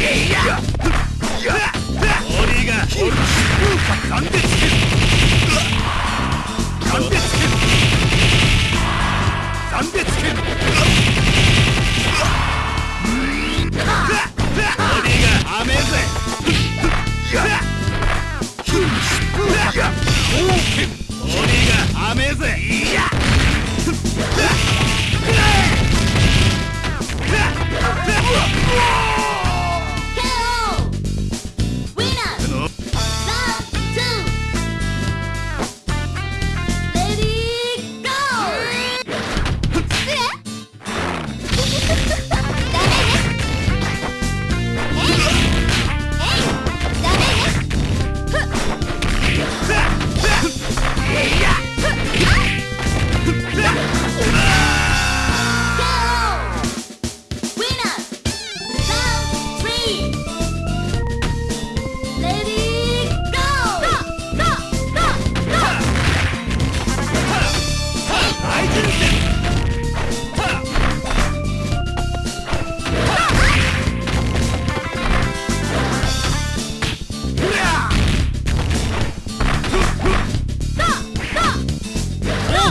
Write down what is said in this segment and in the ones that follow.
Yeah!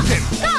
Falcon!